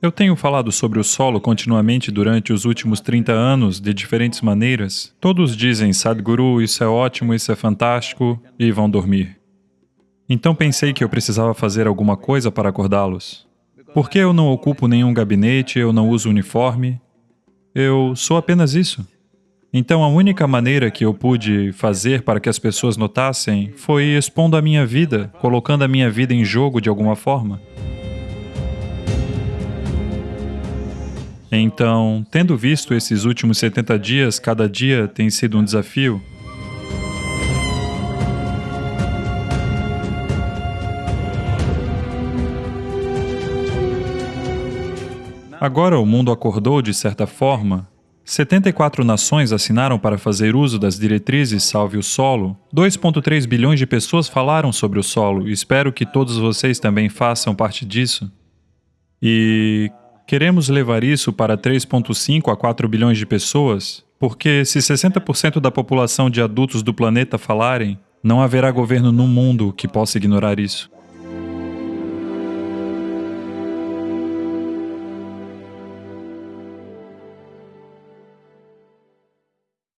Eu tenho falado sobre o solo continuamente durante os últimos 30 anos, de diferentes maneiras. Todos dizem, Sadhguru, isso é ótimo, isso é fantástico, e vão dormir. Então pensei que eu precisava fazer alguma coisa para acordá-los. Porque eu não ocupo nenhum gabinete, eu não uso uniforme, eu sou apenas isso. Então a única maneira que eu pude fazer para que as pessoas notassem foi expondo a minha vida, colocando a minha vida em jogo de alguma forma. Então, tendo visto esses últimos 70 dias, cada dia tem sido um desafio, Agora o mundo acordou de certa forma. 74 nações assinaram para fazer uso das diretrizes Salve o Solo. 2,3 bilhões de pessoas falaram sobre o solo espero que todos vocês também façam parte disso. E Queremos levar isso para 3,5 a 4 bilhões de pessoas, porque se 60% da população de adultos do planeta falarem, não haverá governo no mundo que possa ignorar isso.